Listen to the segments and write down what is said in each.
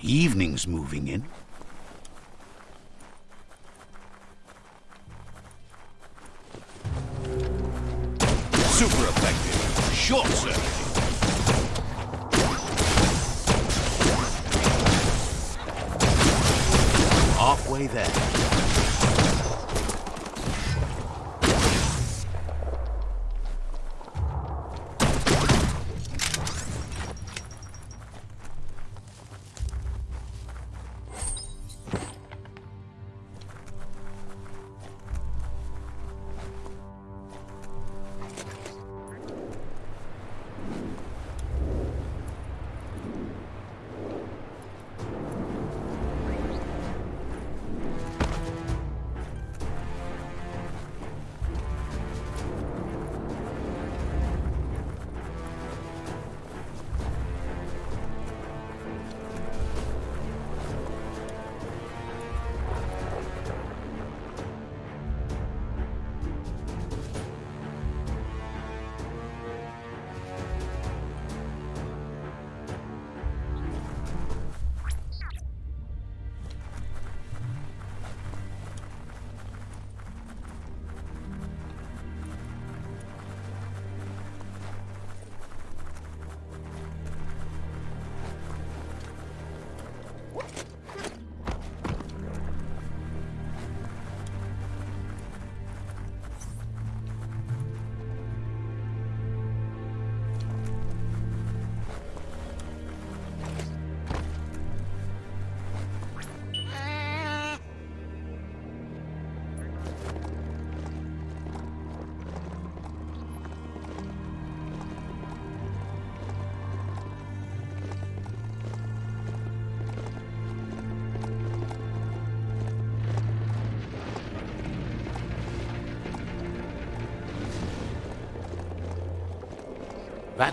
Evening's moving in.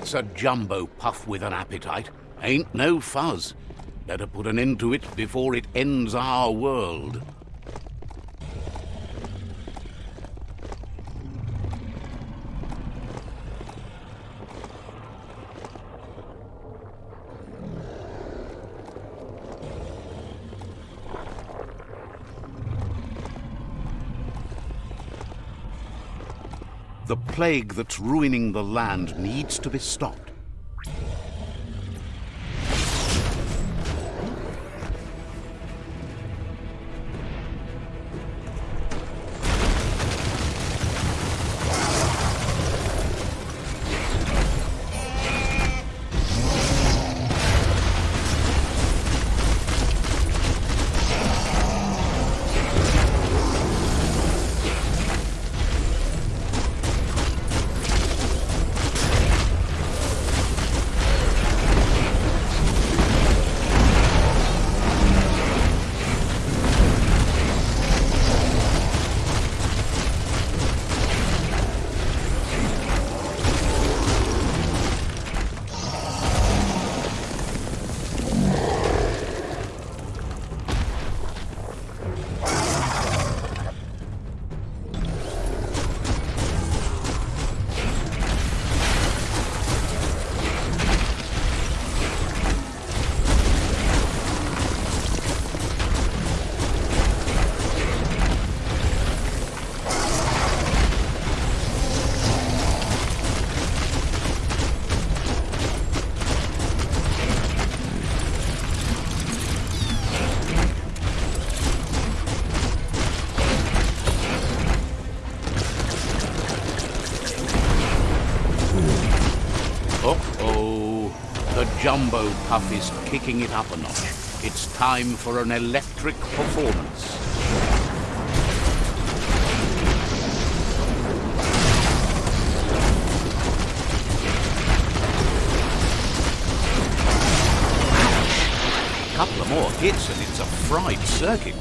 That's a jumbo puff with an appetite. Ain't no fuzz. Better put an end to it before it ends our world. The plague that's ruining the land needs to be stopped. Is kicking it up a notch. It's time for an electric performance. A Couple of more hits and it's a fried circuit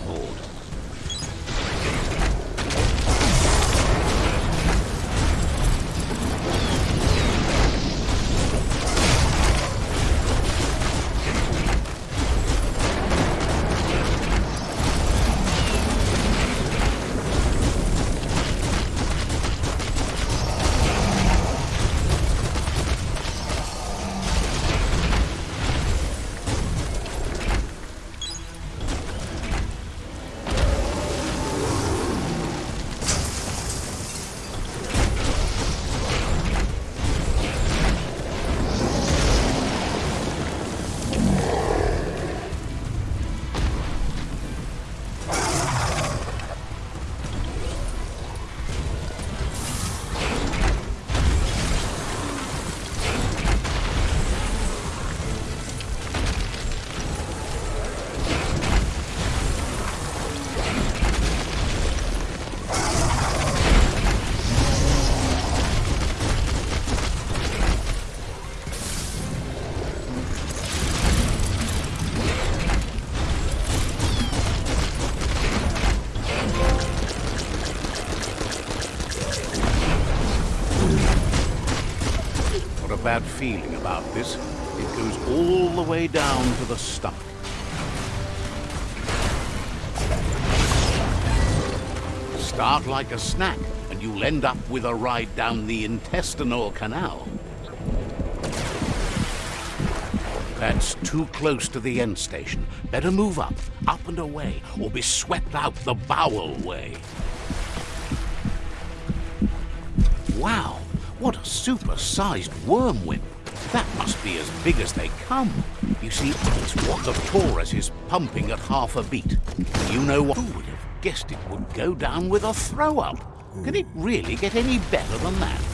feeling about this. It goes all the way down to the stomach. Start like a snack, and you'll end up with a ride down the intestinal canal. That's too close to the end station. Better move up, up and away, or be swept out the bowel way. Wow, what a super-sized worm as big as they come. You see, it's what the torus is pumping at half a beat. You know what? Who would have guessed it would go down with a throw-up? Can it really get any better than that?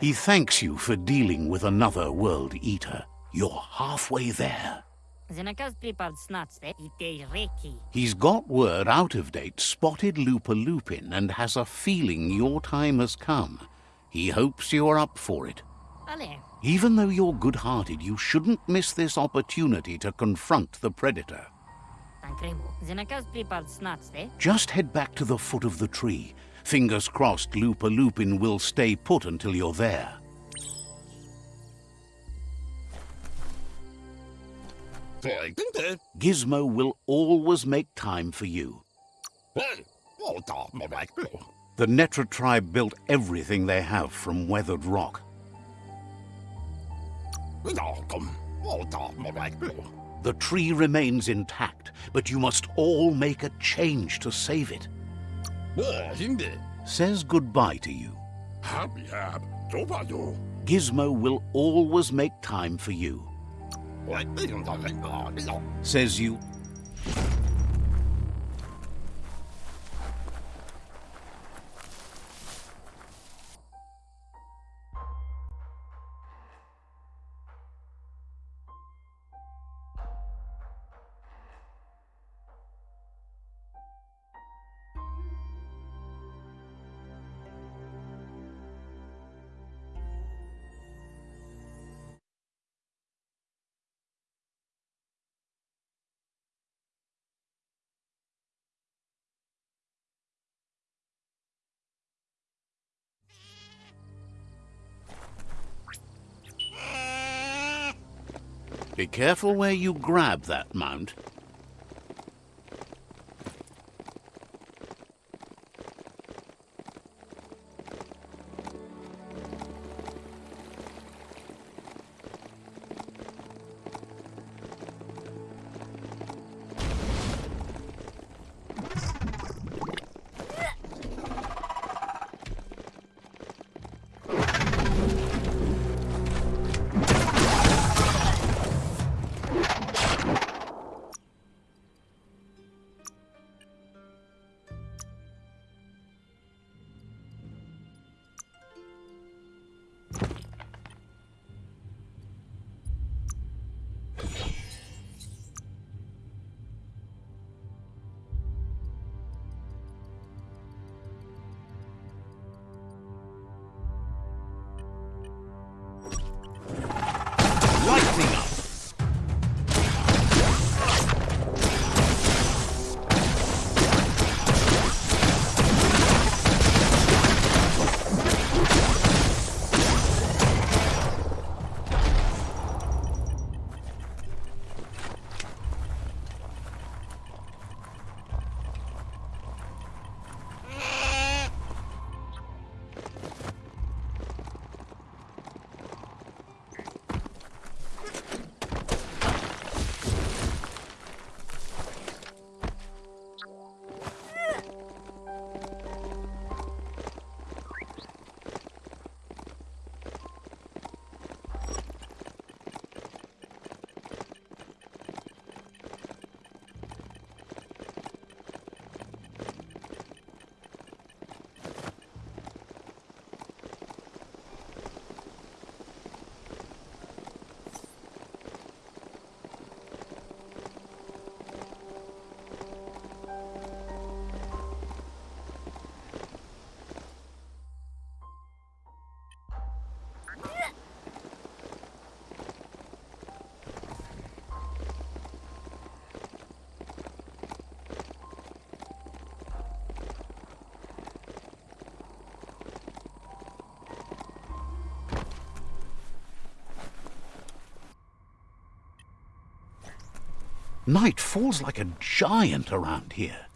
He thanks you for dealing with another World Eater. You're halfway there. He's got word out of date spotted Lupa-Lupin and has a feeling your time has come. He hopes you're up for it. Even though you're good-hearted, you shouldn't miss this opportunity to confront the Predator. Just head back to the foot of the tree. Fingers crossed Lupa-Lupin will stay put until you're there. Gizmo will always make time for you. The Netra tribe built everything they have from weathered rock. The tree remains intact, but you must all make a change to save it. Says goodbye to you. Gizmo will always make time for you. Says you careful where you grab that mount. Night falls like a giant around here.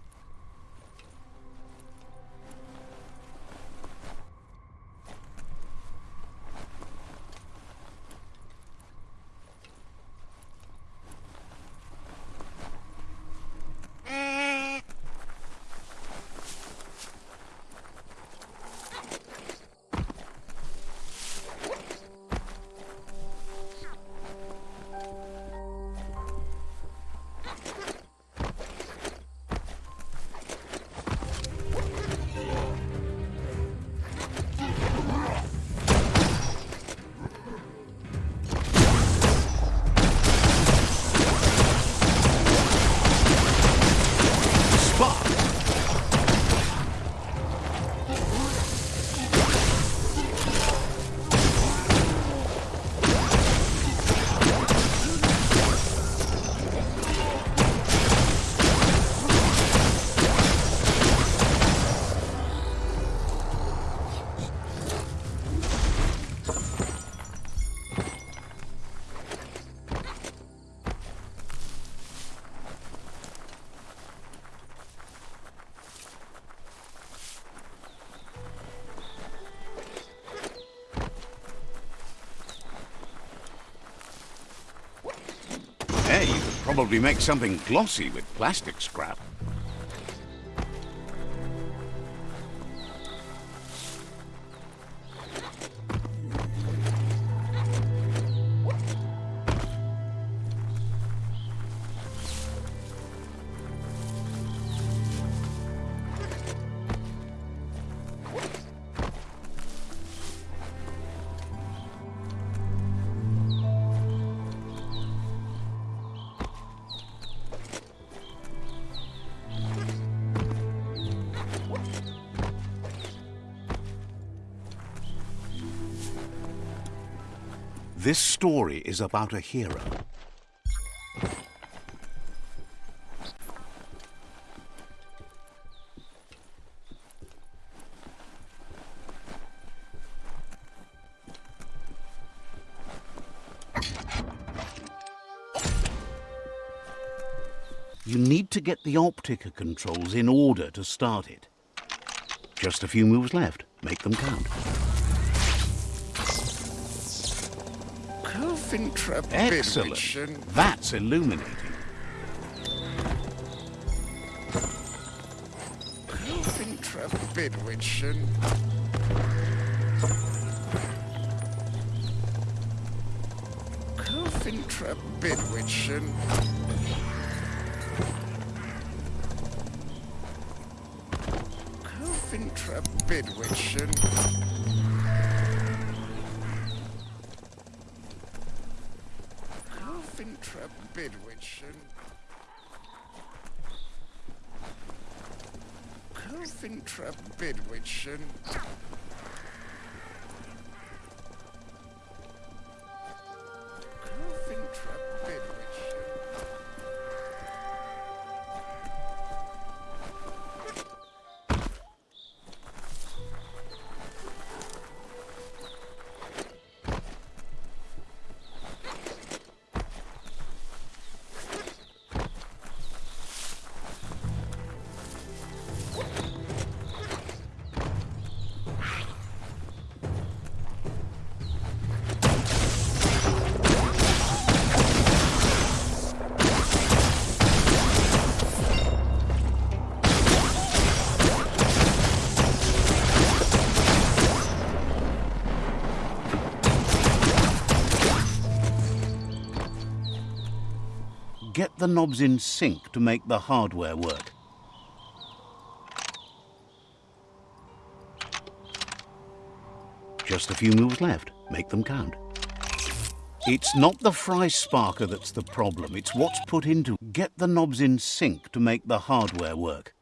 Probably make something glossy with plastic scrap. Story is about a hero. You need to get the Optica controls in order to start it. Just a few moves left. Make them count. Excellent. That's illuminating. Cofintra Bidwitchen. Cofintra Bidwitchen. Cofintra Cofintra Bidwitchen. Cofintra the knobs in sync to make the hardware work. Just a few moves left. Make them count. It's not the fry sparker that's the problem. It's what's put into. Get the knobs in sync to make the hardware work.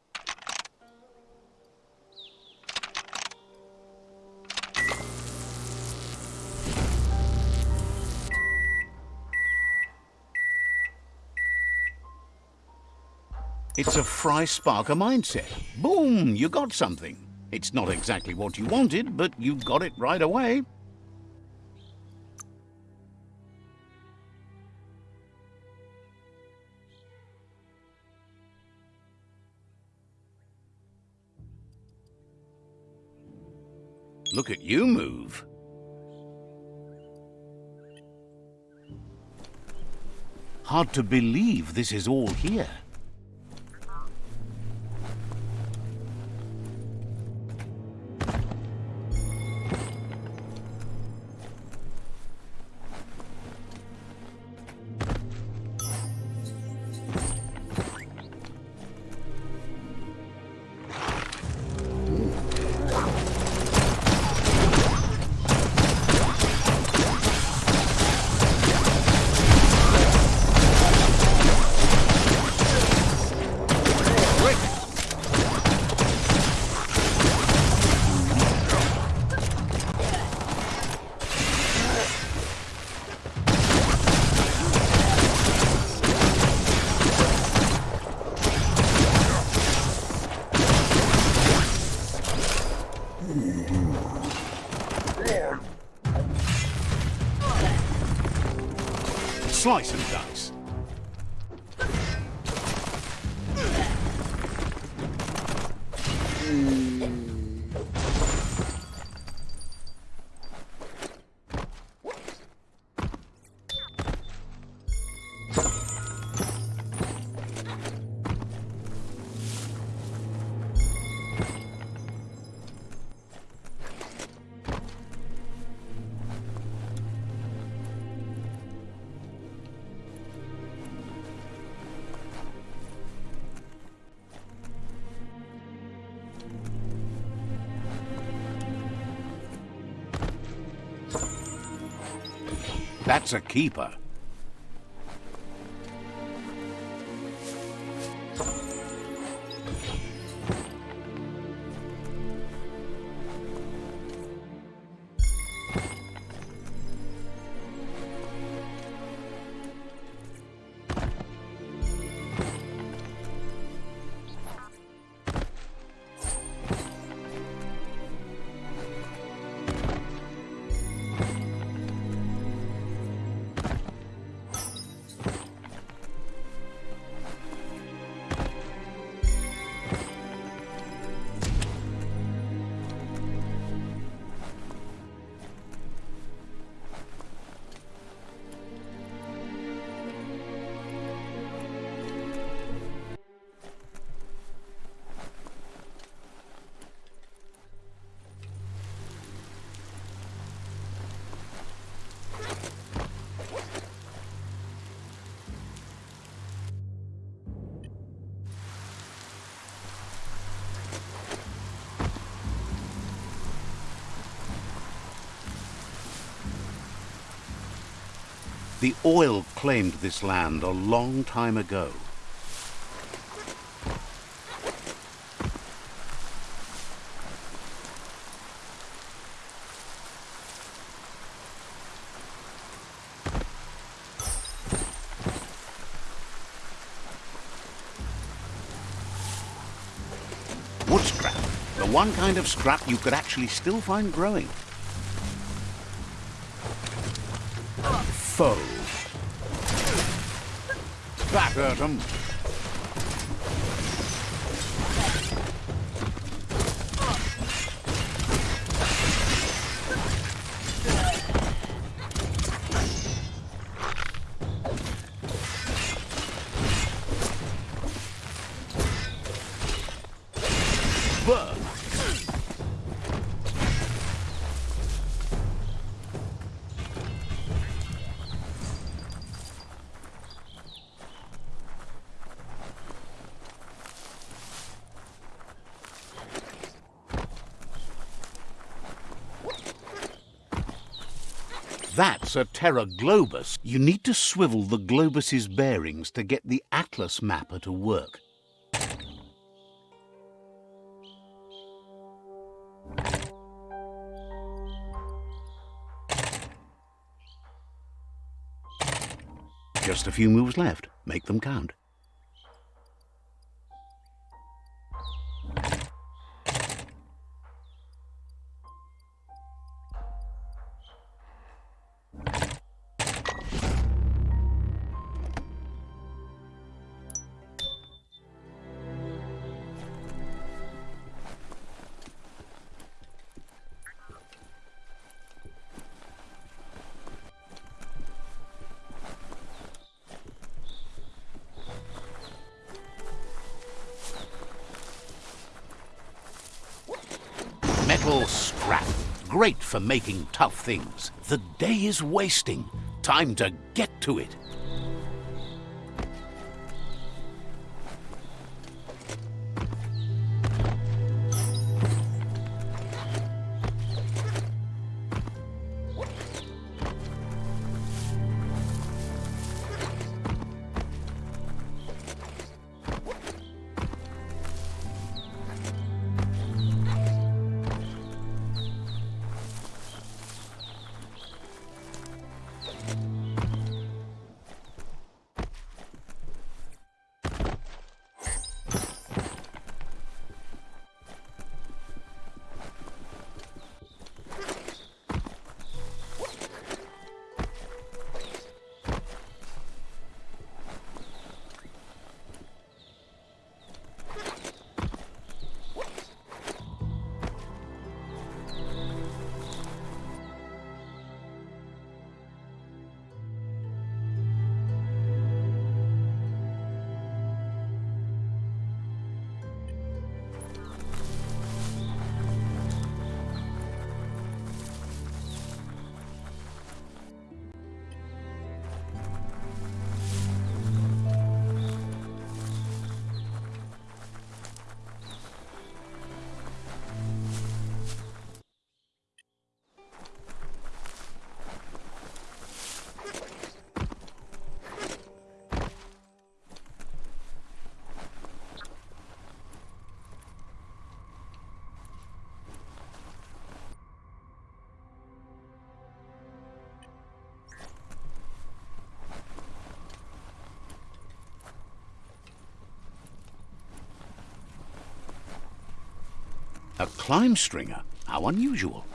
It's a Fry Sparker mindset. Boom, you got something. It's not exactly what you wanted, but you got it right away. Look at you move. Hard to believe this is all here. That's a keeper. The oil claimed this land a long time ago. Wood scrap, the one kind of scrap you could actually still find growing. Foe. Hurt That's a Terra Globus. You need to swivel the Globus's bearings to get the Atlas mapper to work. Just a few moves left. Make them count. For making tough things. The day is wasting. Time to get to it. A climb stringer? How unusual.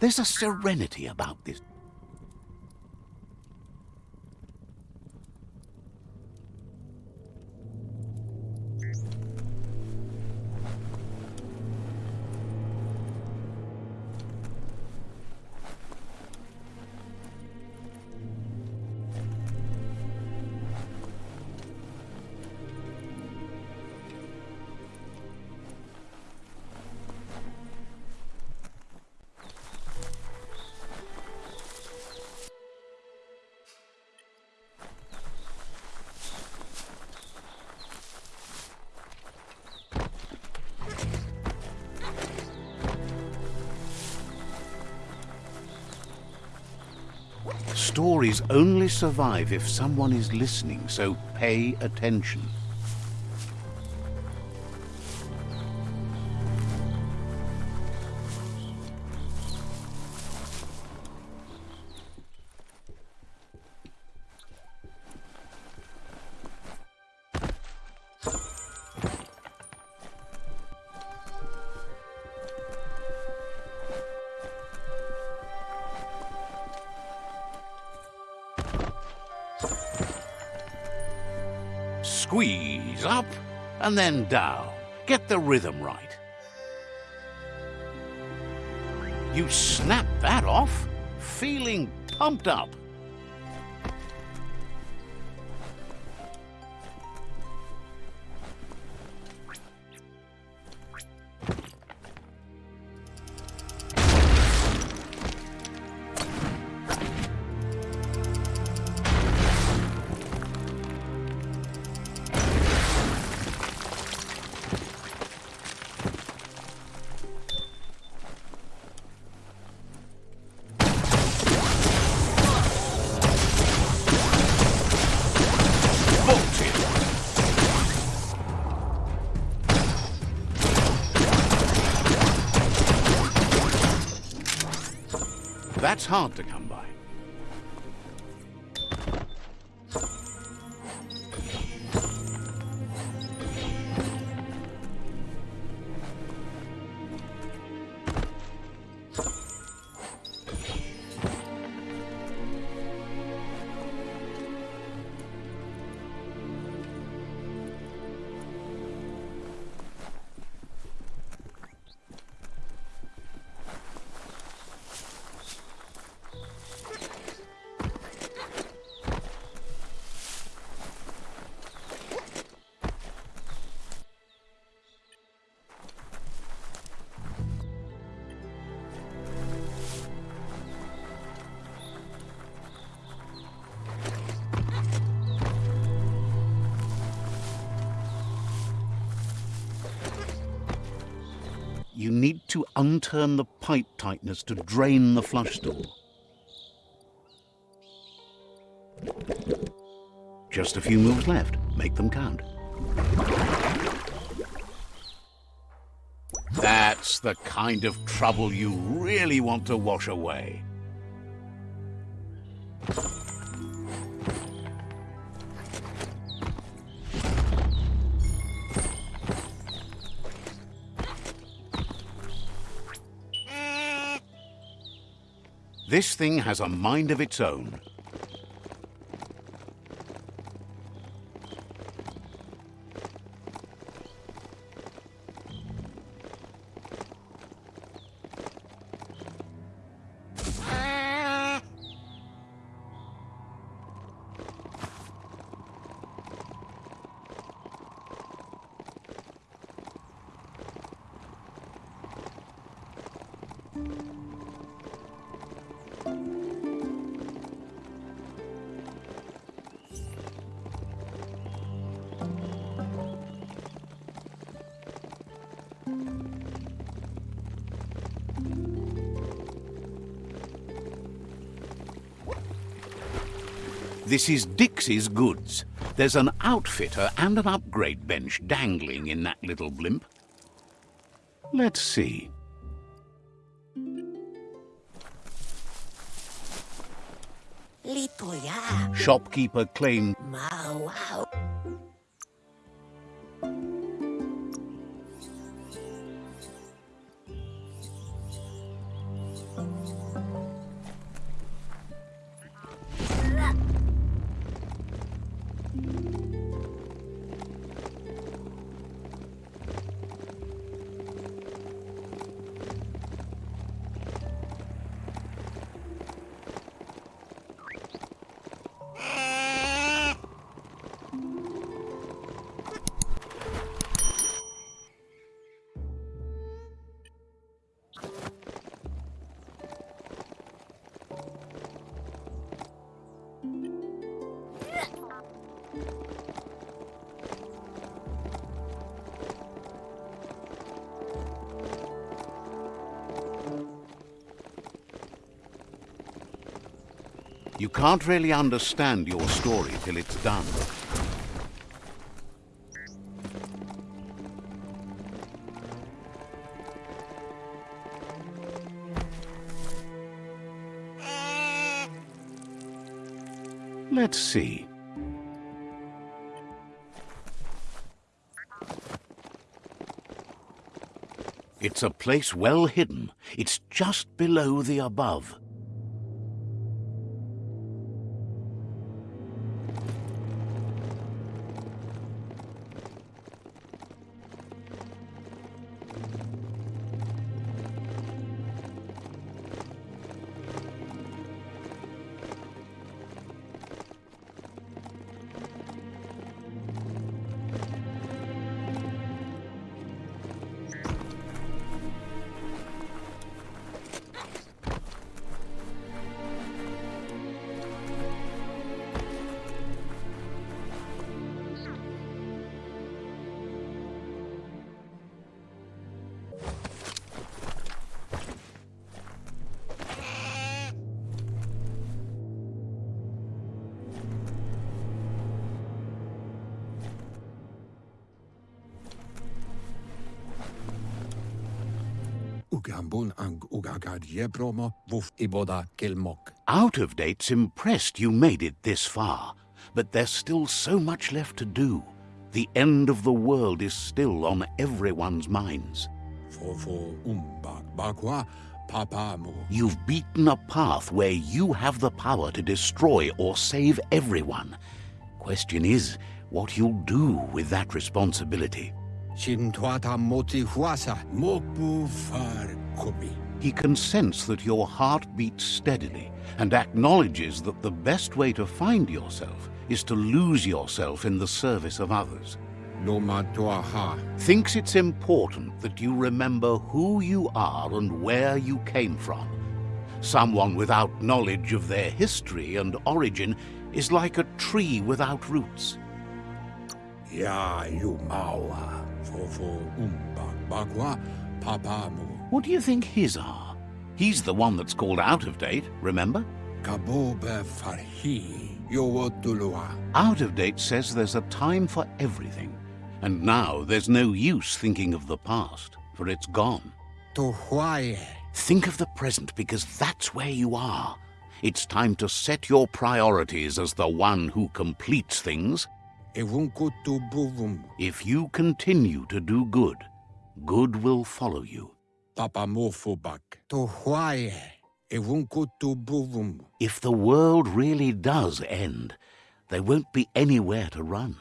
There's a serenity about this Stories only survive if someone is listening, so pay attention. And then down. Get the rhythm right. You snap that off, feeling pumped up. Hard to come unturn the pipe tightness to drain the flush stool. Just a few moves left. Make them count. That's the kind of trouble you really want to wash away. This thing has a mind of its own. This is Dixie's goods. There's an outfitter and an upgrade bench dangling in that little blimp. Let's see. Shopkeeper claimed can't really understand your story till it's done. Let's see. It's a place well hidden. It's just below the above. Ang ugagad yebromo wuf iboda kelmok. Out of date's impressed you made it this far, but there's still so much left to do. The end of the world is still on everyone's minds. Fofo umbak bakwa papa mu. You've beaten a path where you have the power to destroy or save everyone. Question is, what you'll do with that responsibility. Shintuata moti huasa mokbu far kubi. He can sense that your heart beats steadily and acknowledges that the best way to find yourself is to lose yourself in the service of others. No. Thinks it's important that you remember who you are and where you came from. Someone without knowledge of their history and origin is like a tree without roots. Ya you mawa. Fofo umbak papamu. What do you think his are? He's the one that's called out of date, remember? Kabobe farhi. Yowotulua. Out of date says there's a time for everything. And now there's no use thinking of the past, for it's gone. To Think of the present because that's where you are. It's time to set your priorities as the one who completes things. Evunkutu buvum. If you continue to do good, good will follow you. Papamofobak. To Hawaii. Evunkutu buvum. If the world really does end, there won't be anywhere to run.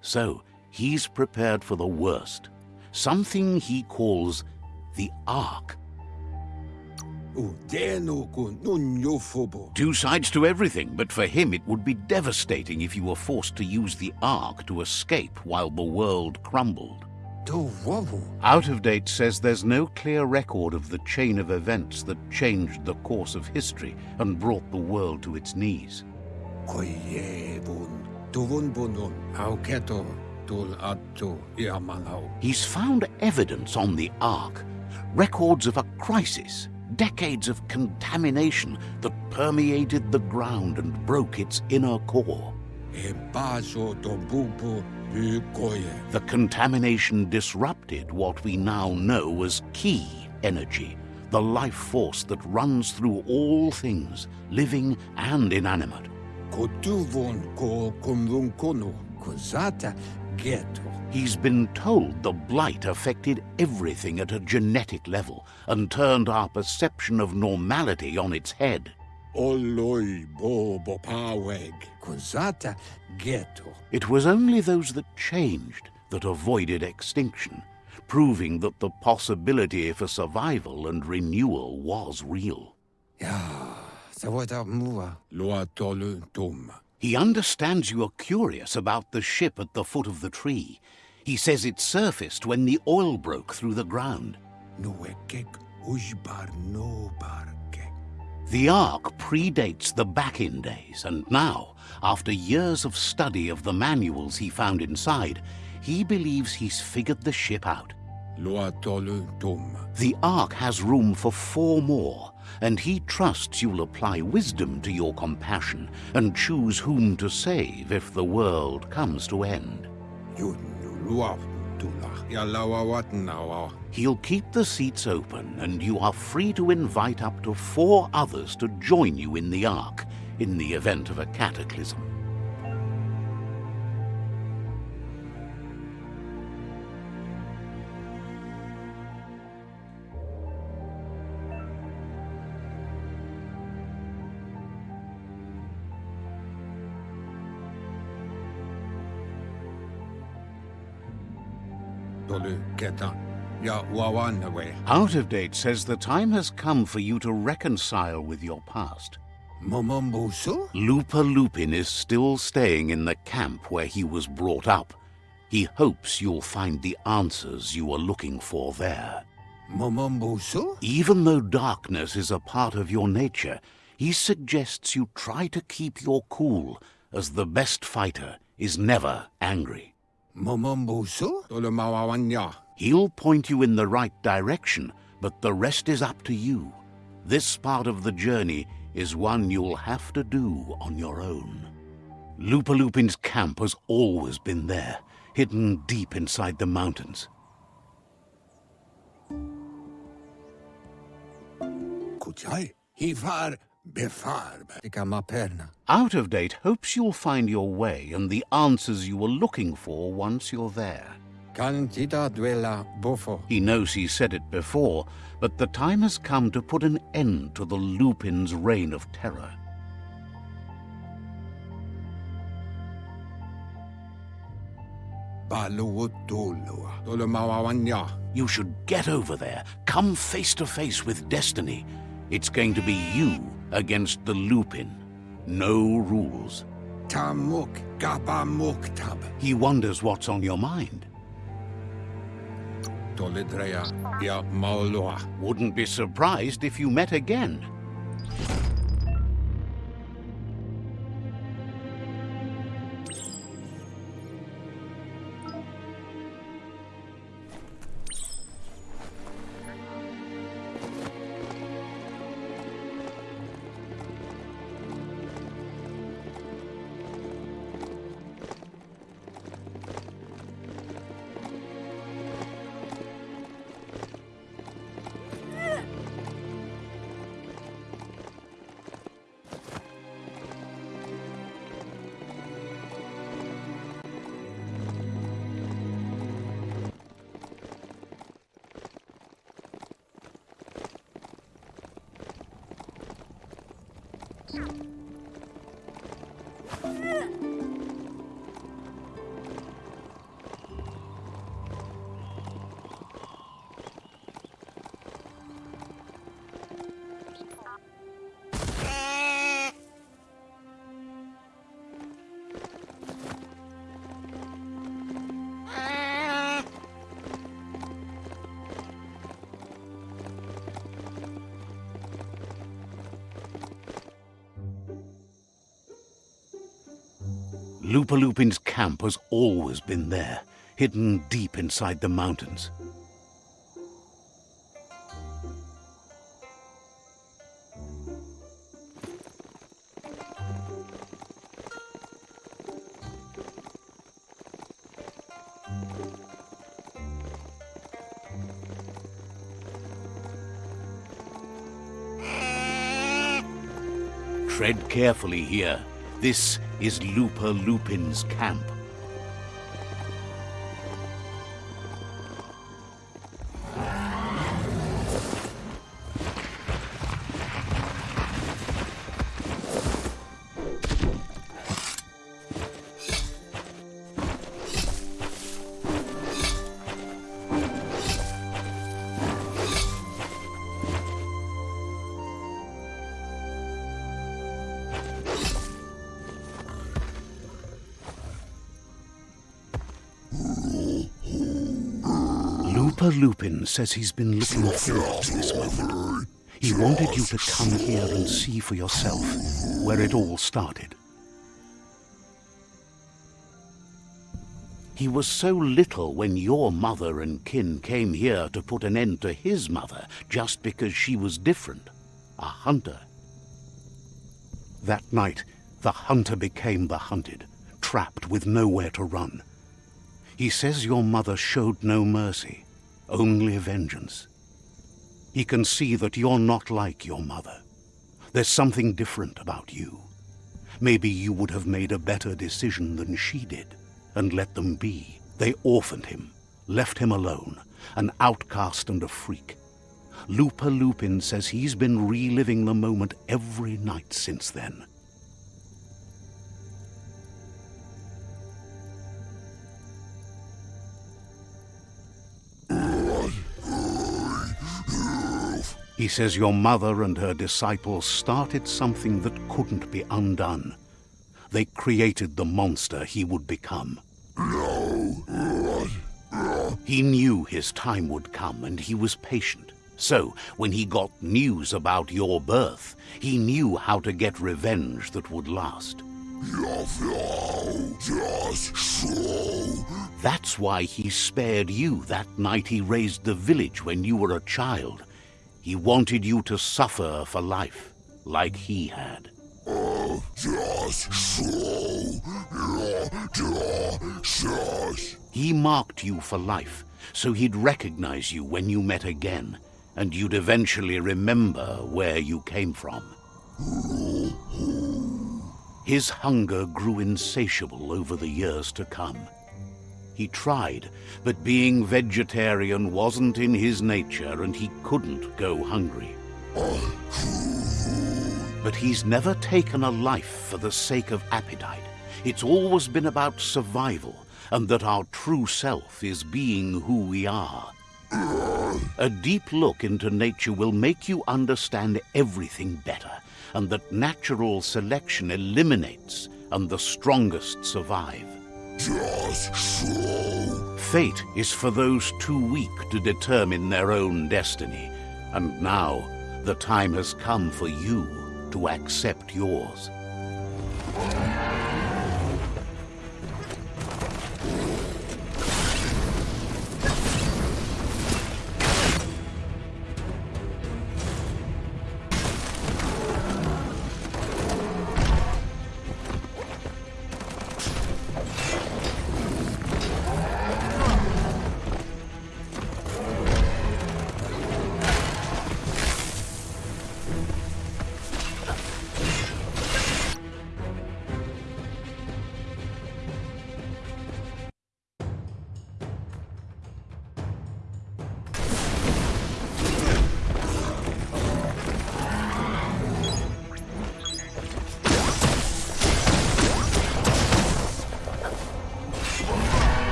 So he's prepared for the worst, something he calls the Ark. Two sides to everything, but for him it would be devastating if you were forced to use the Ark to escape while the world crumbled. Out of date says there's no clear record of the chain of events that changed the course of history and brought the world to its knees. Koyevun. Tuvun bunun. Auketo. Tul atu iamanau. He's found evidence on the Ark, records of a crisis, decades of contamination that permeated the ground and broke its inner core. Baso to bubu. Bukoye. The contamination disrupted what we now know as Ki energy, the life force that runs through all things, living and inanimate. Kotuvon ko kumvun kono. Kozata geto. He's been told the blight affected everything at a genetic level and turned our perception of normality on its head. Oloi bobo paweg. Geto. It was only those that changed that avoided extinction, proving that the possibility for survival and renewal was real. Ah, ja, mua. Loa tum. He understands you are curious about the ship at the foot of the tree. He says it surfaced when the oil broke through the ground. Nuekek ujbar no barke. The Ark predates the back-in days, and now, after years of study of the manuals he found inside, he believes he's figured the ship out. Loa tolu tum. The Ark has room for four more, and he trusts you'll apply wisdom to your compassion and choose whom to save if the world comes to end. He'll keep the seats open, and you are free to invite up to four others to join you in the Ark in the event of a cataclysm. Tolu keta. Ya wawanawe. Out of date says the time has come for you to reconcile with your past. Momombusu? Lupa Lupin is still staying in the camp where he was brought up. He hopes you'll find the answers you are looking for there. Momombusu? Even though darkness is a part of your nature, he suggests you try to keep your cool, as the best fighter is never angry. Tolu mawawanya. He'll point you in the right direction, but the rest is up to you. This part of the journey is one you'll have to do on your own. Lupalupin's camp has always been there, hidden deep inside the mountains. Kuchai. Hifar befar. Tikama perna. Out of date hopes you'll find your way and the answers you were looking for once you're there. Cantita duela bofo. He knows he said it before, but the time has come to put an end to the Lupin's reign of terror. Baluutulua. Tolu mawawanya. You should get over there, come face to face with destiny. It's going to be you against the Lupin. No rules. Tamuk gaba muktab. He wonders what's on your mind. Tolidrea ya maulua. Wouldn't be surprised if you met again. Camp has always been there, hidden deep inside the mountains. Tread carefully here. This is Looper Lupa-Lupin's camp. Lupa-Lupin says he's been looking forward to this moment. He wanted you to come here and see for yourself where it all started. He was so little when your mother and kin came here to put an end to his mother just because she was different, a hunter. That night, the hunter became the hunted, trapped with nowhere to run. He says your mother showed no mercy, only vengeance. He can see that you're not like your mother. There's something different about you. Maybe you would have made a better decision than she did and let them be. They orphaned him, left him alone, an outcast and a freak. Lupa-Lupin says he's been reliving the moment every night since then. He says your mother and her disciples started something that couldn't be undone. They created the monster he would become. He knew his time would come and he was patient. So, when he got news about your birth, he knew how to get revenge that would last. That's why he spared you that night he raised the village when you were a child. He wanted you to suffer for life, like he had. He marked you for life, so he'd recognize you when you met again, and you'd eventually remember where you came from. His hunger grew insatiable over the years to come. He tried, but being vegetarian wasn't in his nature and he couldn't go hungry. But he's never taken a life for the sake of appetite. It's always been about survival and that our true self is being who we are. A deep look into nature will make you understand everything better and that natural selection eliminates and the strongest survive. Just. Fate is for those too weak to determine their own destiny. And now, the time has come for you to accept yours.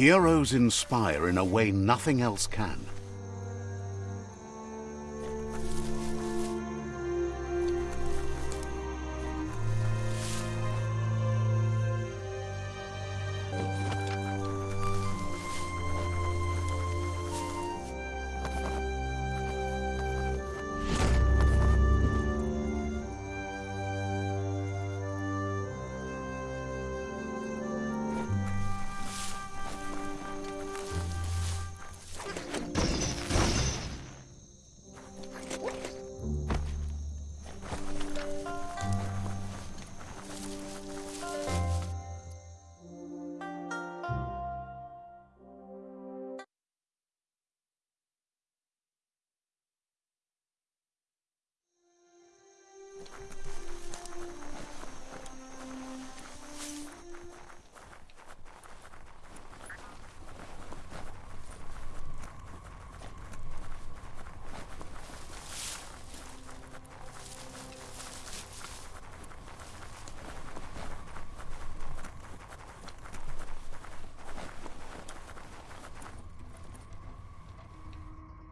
Heroes inspire in a way nothing else can.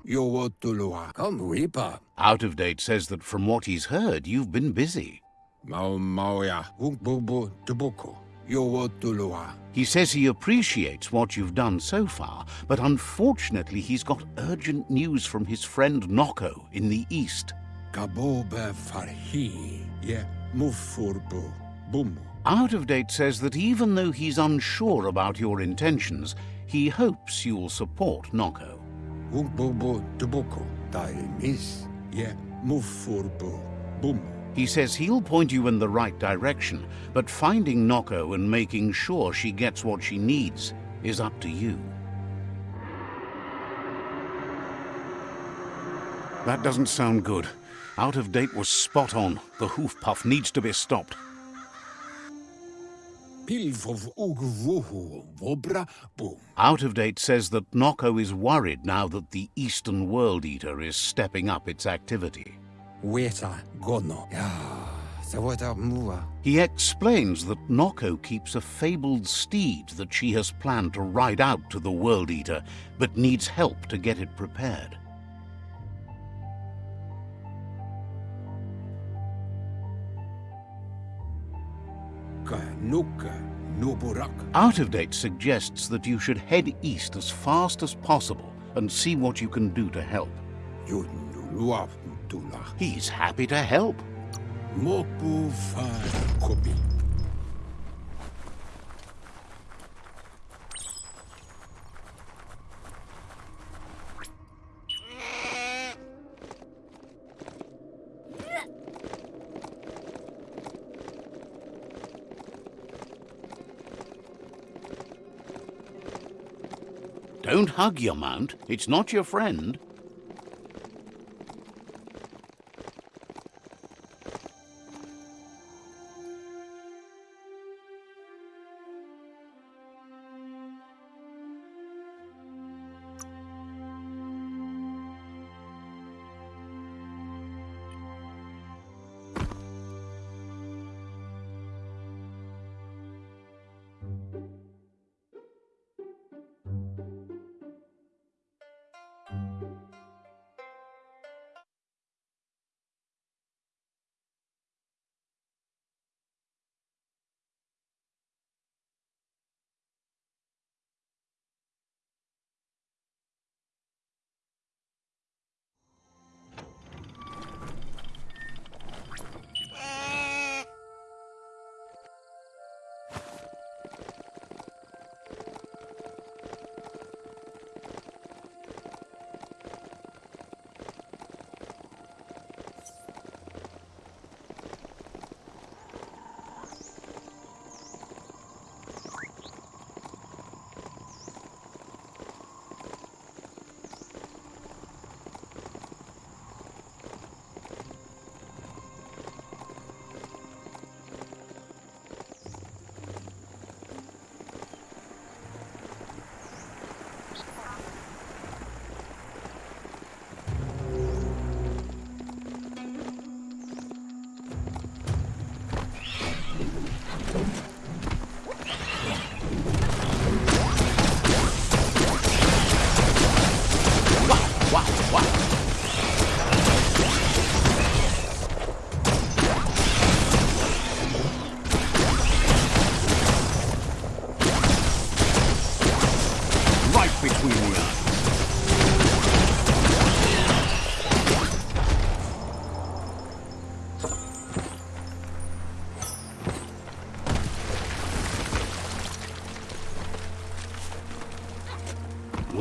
Yowotulua. Come weepa. Out of Date says that from what he's heard, you've been busy. Mao Maoya. Wukbubu Tubuko. Yowotulua. He says he appreciates what you've done so far, but unfortunately he's got urgent news from his friend Noko in the east. Kabobe Farhi. Ye Mufurbu. Bumu. Out of Date says that even though he's unsure about your intentions, he hopes you'll support Noko. Taimis. He says he'll point you in the right direction, but finding Noko and making sure she gets what she needs is up to you. That doesn't sound good. Out of Date was spot on. The hoof puff needs to be stopped. Out of Date says that Noko is worried now that the Eastern World Eater is stepping up its activity. Weta Gono. Ah, ya. Savoita Mua. He explains that Noko keeps a fabled steed that she has planned to ride out to the World Eater, but needs help to get it prepared. Kanuka. Nuburak. Out of Date suggests that you should head east as fast as possible and see what you can do to help. He's happy to help. Mopu Kobi. Don't hug your mount. It's not your friend.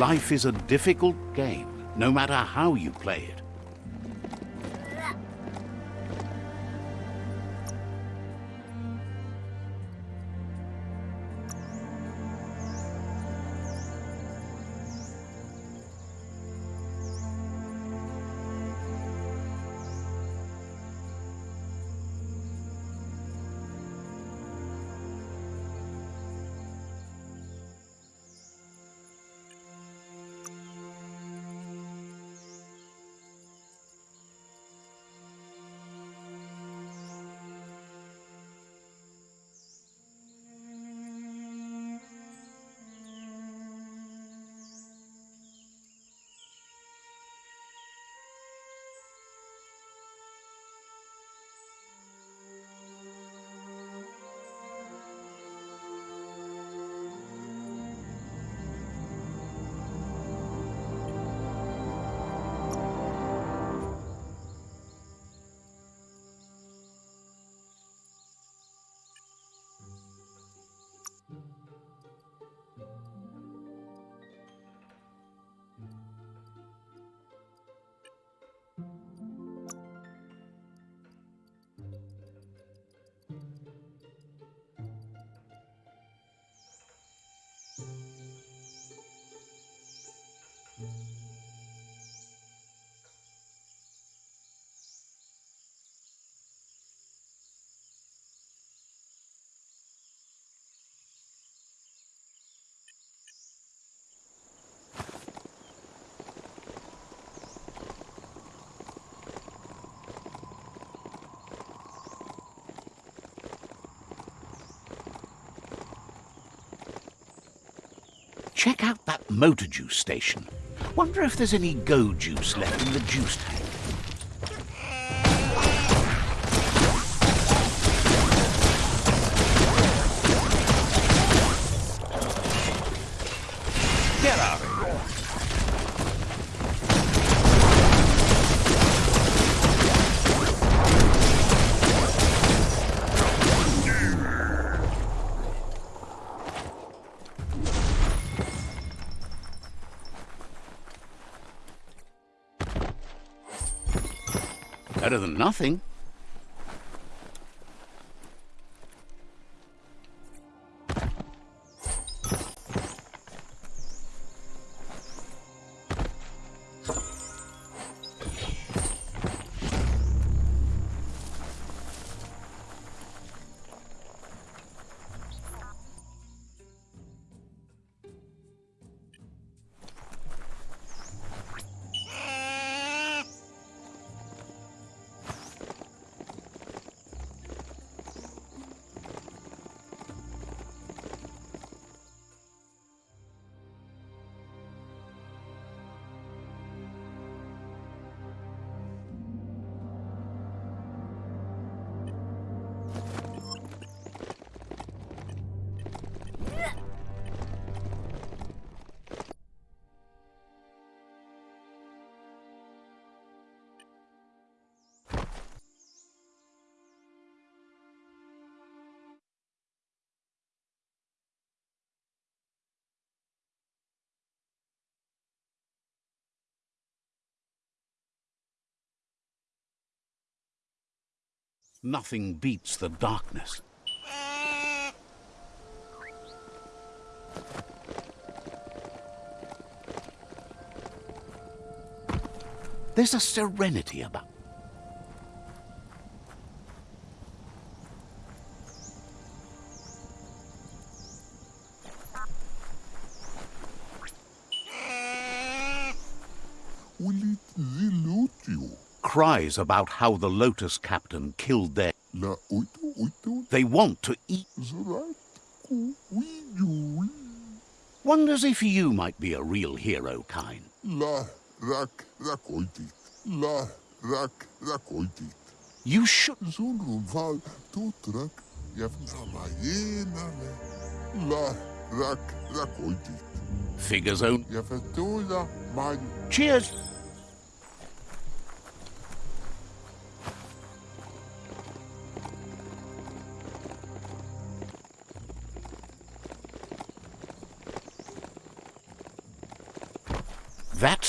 Life is a difficult game, no matter how you play it. Check out that motor juice station. Wonder if there's any go juice left in the juice tank. Nothing. Nothing beats the darkness. There's a serenity about. Cries about how the Lotus Captain killed their. La oito oito They want to eat. zorat ku wiyu. Wonders if you might be a real hero, kind. La rak rakoitit. La rak rakoitit. You should. Zunrun val tutrak.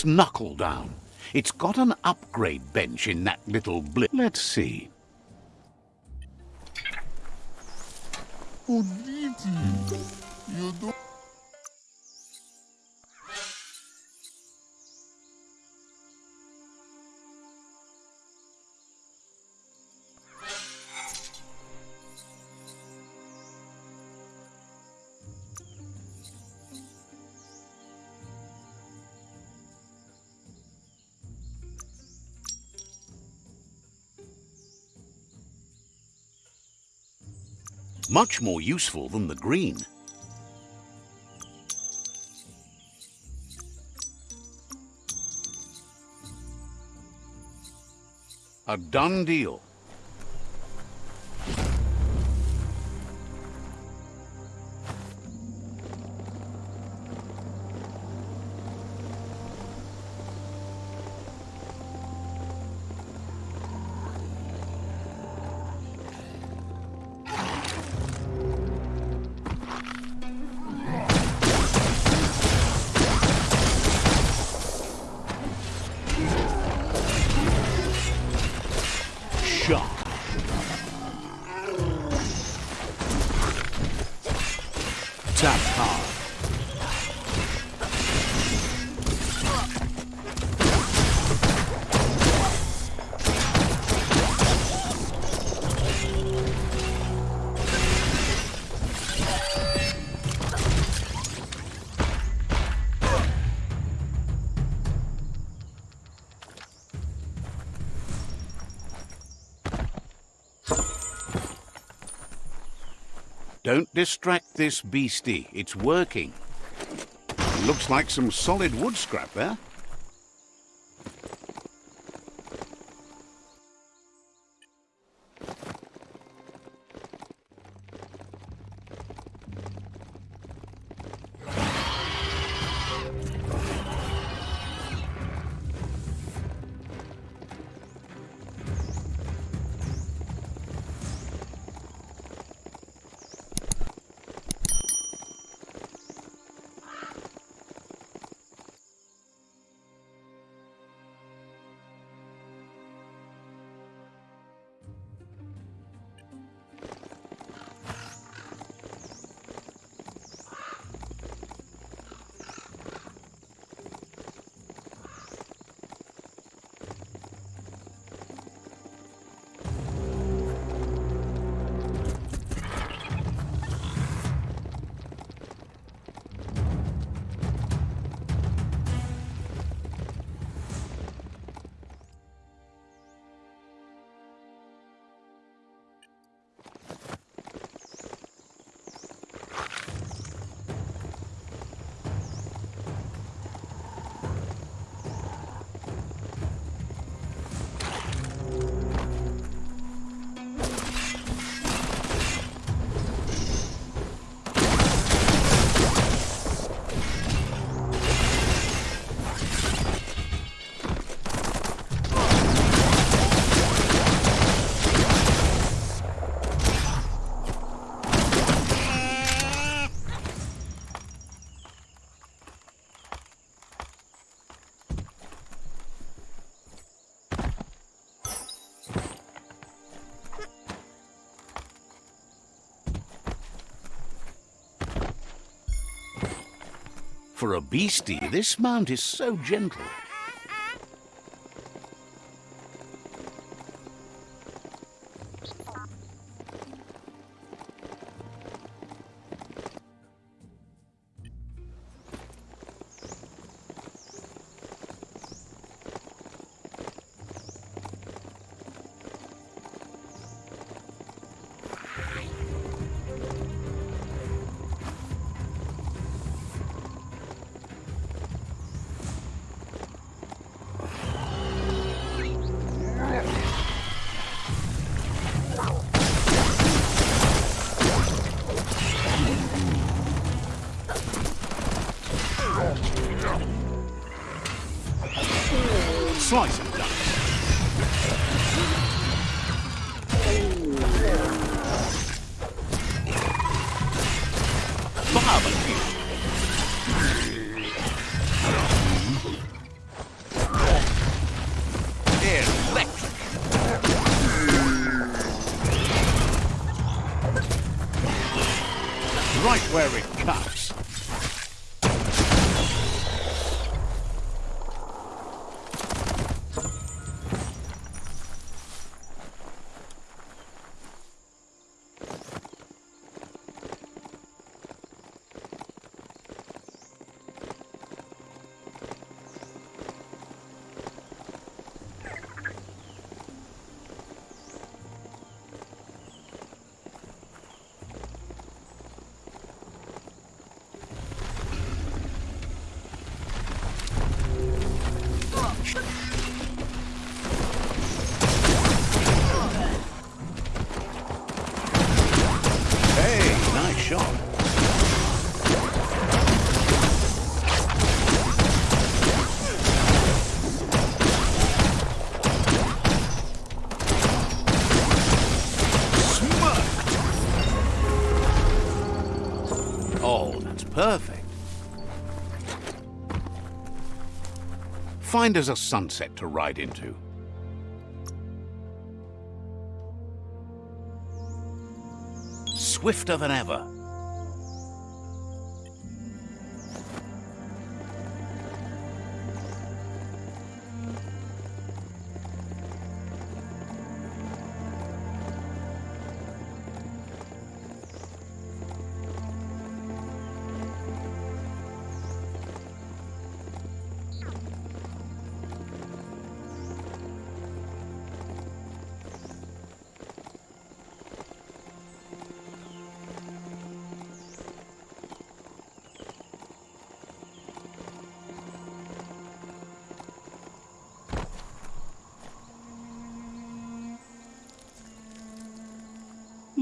Knuckle Down. It's got an upgrade bench in that little blip. Let's see. Much more useful than the green. A done deal. Don't distract this beastie. It's working. Looks like some solid wood scrap there. For a beastie, this mount is so gentle. Find us a sunset to ride into. Swifter than ever.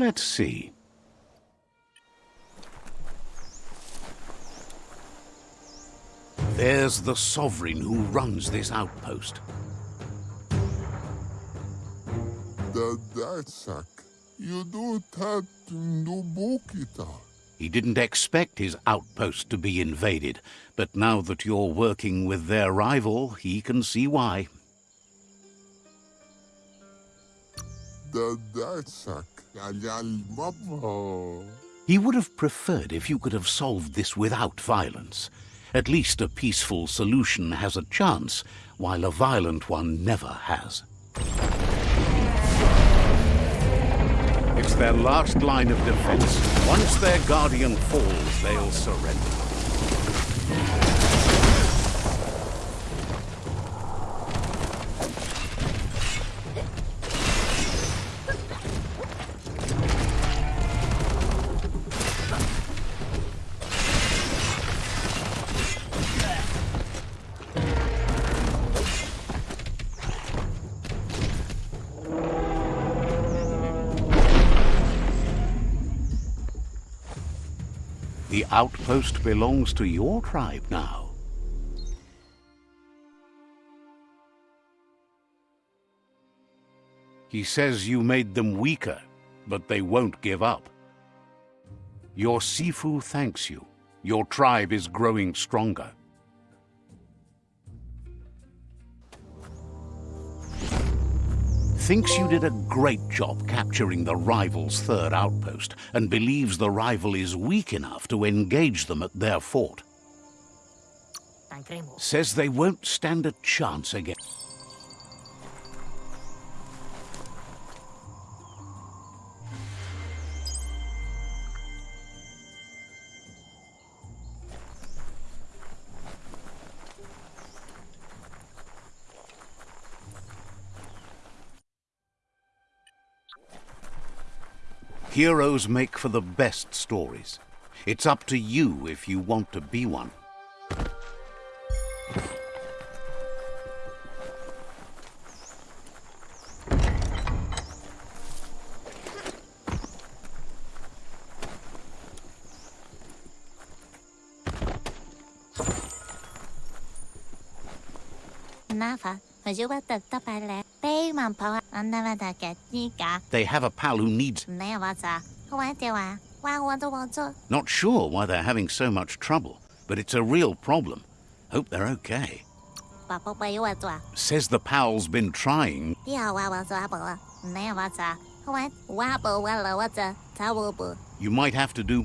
Let's see. There's the sovereign who runs this outpost. The Datsak. You do that no bokita. He didn't expect his outpost to be invaded, but now that you're working with their rival, he can see why. He would have preferred if you could have solved this without violence. At least a peaceful solution has a chance, while a violent one never has. It's their last line of defense. Once their guardian falls, they'll surrender. The outpost belongs to your tribe now. He says you made them weaker, but they won't give up. Your Sifu thanks you. Your tribe is growing stronger. Thinks you did a great job capturing the rival's third outpost and believes the rival is weak enough to engage them at their fort. Says they won't stand a chance again. Heroes make for the best stories. It's up to you if you want to be one. They have a pal who needs... Nevata, Watewa, Wawato, Not sure why they're having so much trouble, but it's a real problem. Hope they're okay. Says the pal's been trying. Dia Wawa Zwabala, Nevata, What, Wabo Walla Wata, Tawubu, You might have to do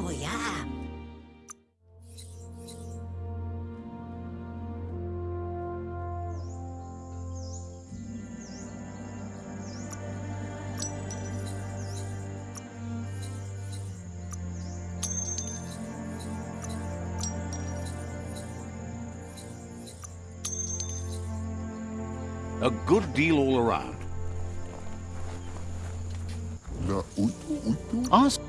a good deal all around. Na utu utu. Ask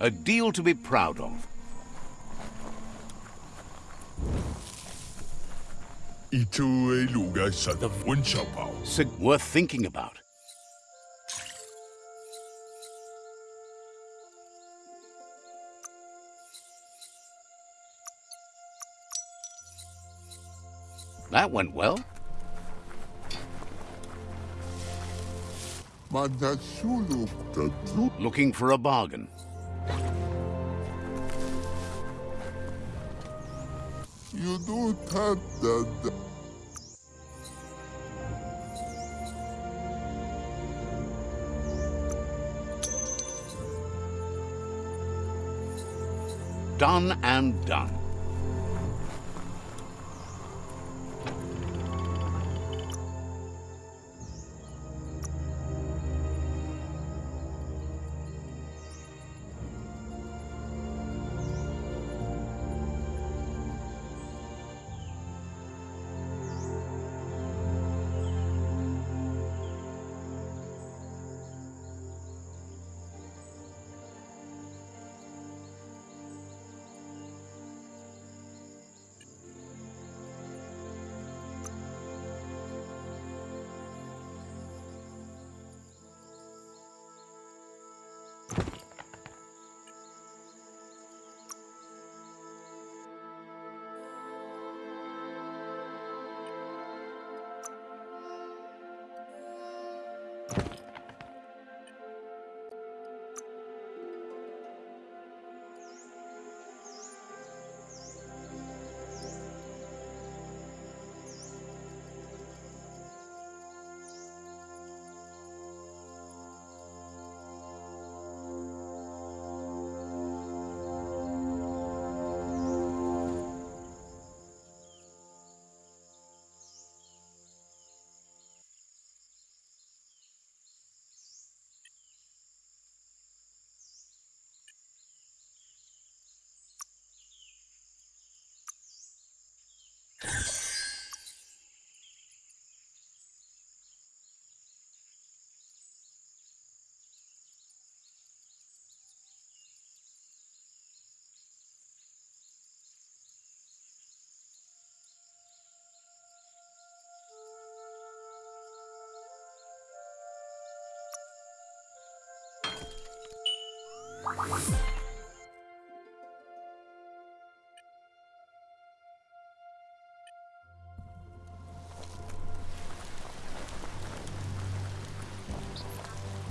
a deal to be proud of. Ito ay lugar sa Davon Siapaw. Sig- worth thinking about. That went well. manasulok ka tru. Looking for a bargain. You do that the Done and done.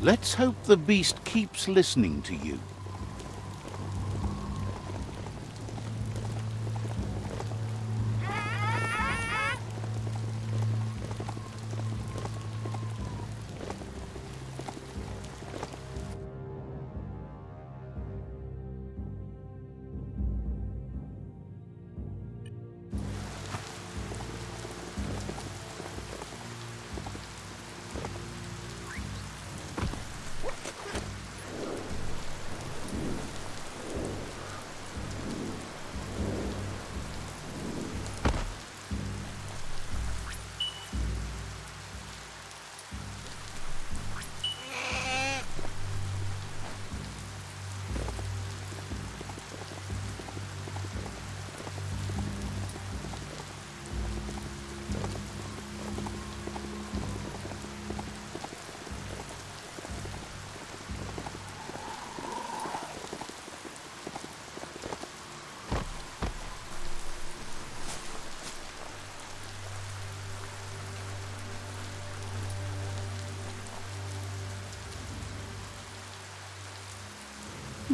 Let's hope the beast keeps listening to you.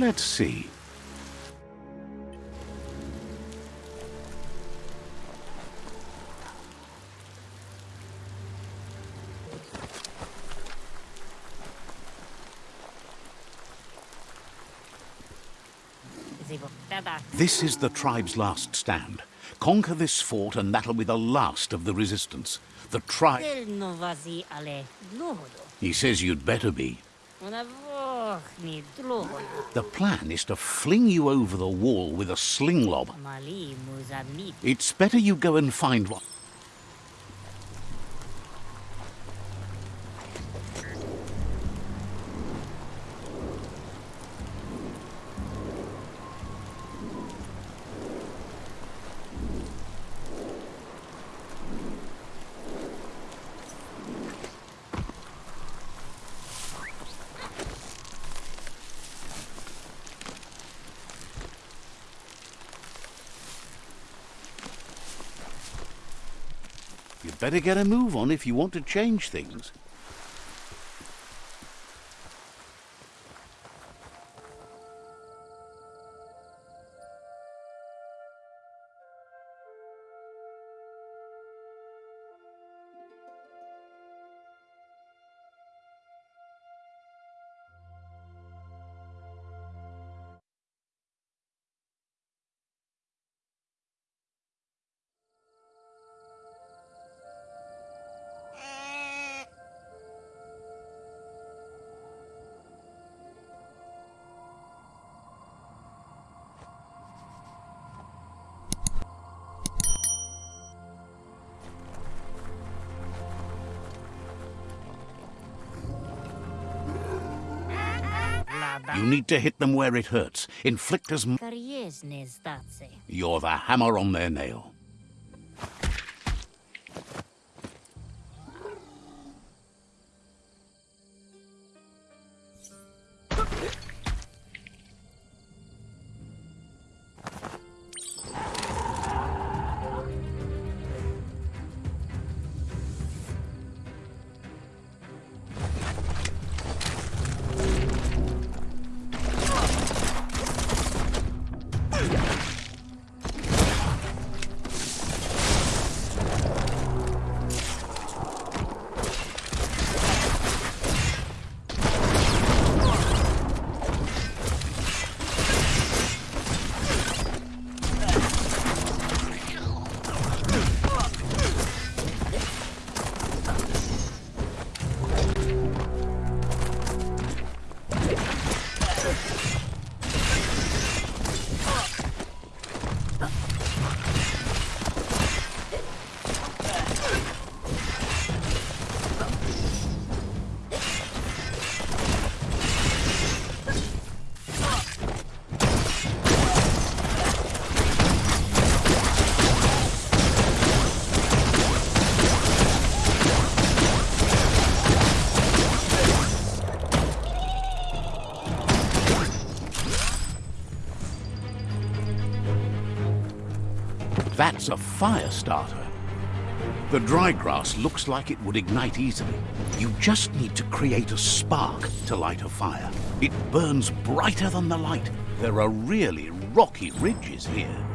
Let's see. This is the tribe's last stand. Conquer this fort and that'll be the last of the resistance. The tribe... Tel no vazi ale dlohodo. He says you'd better be. The plan is to fling you over the wall with a sling lob. It's better you go and find one. You'd better get a move on if you want to change things. Need to hit them where it hurts. Inflict as m- You're the hammer on their nail. Starter. The dry grass looks like it would ignite easily. You just need to create a spark to light a fire. It burns brighter than the light. There are really rocky ridges here.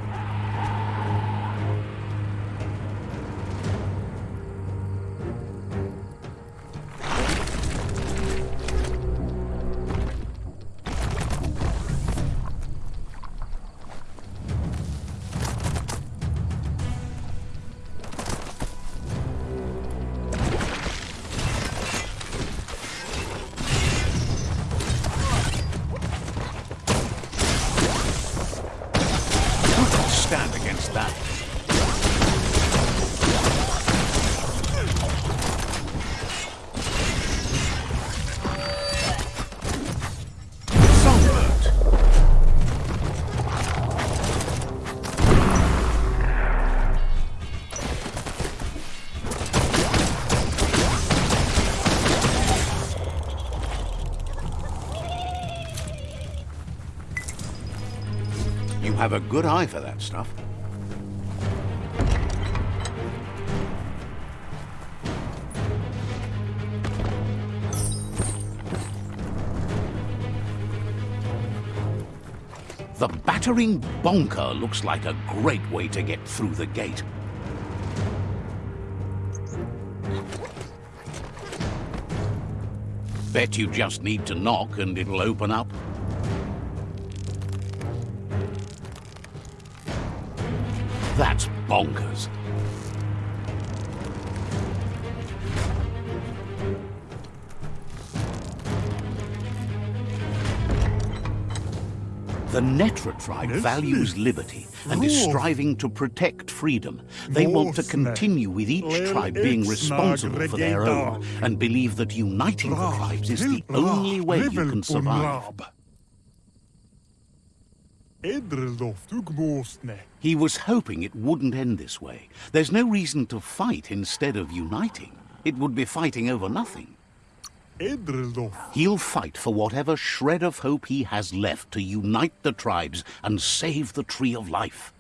A good eye for that stuff. The battering bonker looks like a great way to get through the gate. Bet you just need to knock and it'll open up. Tribe values liberty and is striving to protect freedom. They want to continue with each tribe being responsible for their own and believe that uniting the tribes is the only way you can survive. He was hoping it wouldn't end this way. There's no reason to fight instead of uniting. It would be fighting over nothing. He'll fight for whatever shred of hope he has left to unite the tribes and save the Tree of Life.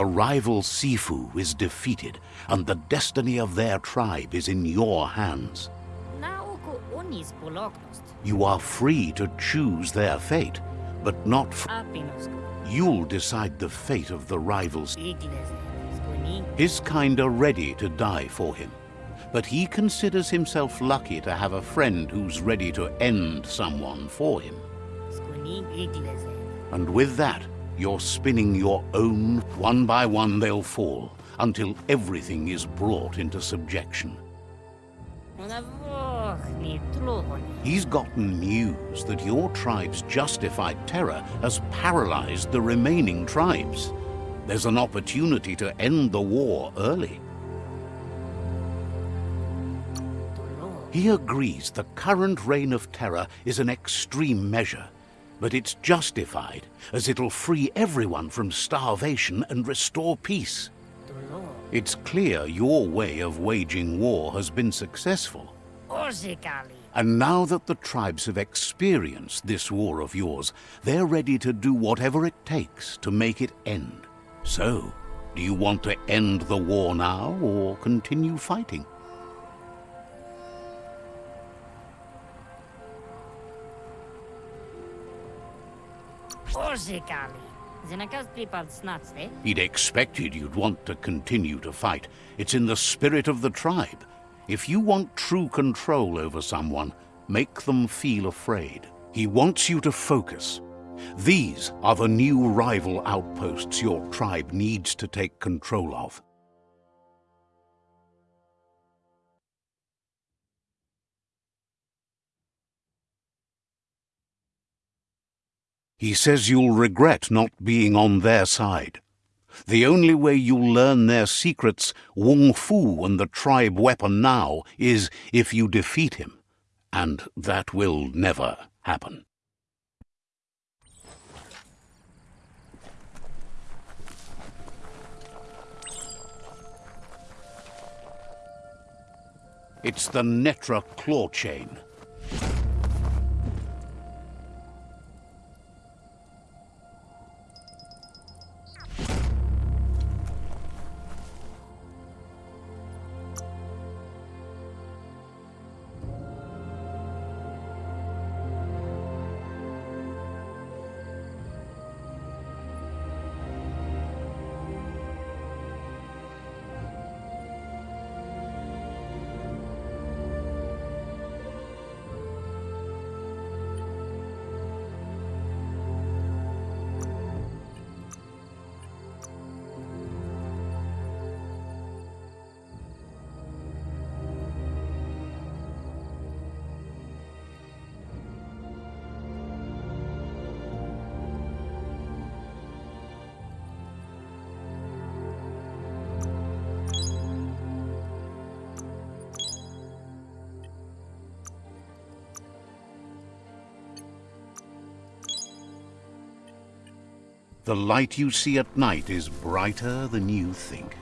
The rival Sifu is defeated, and the destiny of their tribe is in your hands. Na oko onis poloknost. You are free to choose their fate, but not you'll decide the fate of the rivals. His kind are ready to die for him, but he considers himself lucky to have a friend who's ready to end someone for him. And with that, you're spinning your own. One by one, they'll fall until everything is brought into subjection. Ona voch ni tlohoni. He's gotten news that your tribe's justified terror has paralyzed the remaining tribes. There's an opportunity to end the war early. He agrees the current reign of terror is an extreme measure, but it's justified as it'll free everyone from starvation and restore peace. It's clear your way of waging war has been successful. And now that the tribes have experienced this war of yours, they're ready to do whatever it takes to make it end. So, do you want to end the war now or continue fighting? He'd expected you'd want to continue to fight. It's in the spirit of the tribe. If you want true control over someone, make them feel afraid. He wants you to focus. These are the new rival outposts your tribe needs to take control of. He says you'll regret not being on their side. The only way you'll learn their secrets, Wung-Fu and the tribe weapon now, is if you defeat him. And that will never happen. It's the Netra claw chain. The light you see at night is brighter than you think.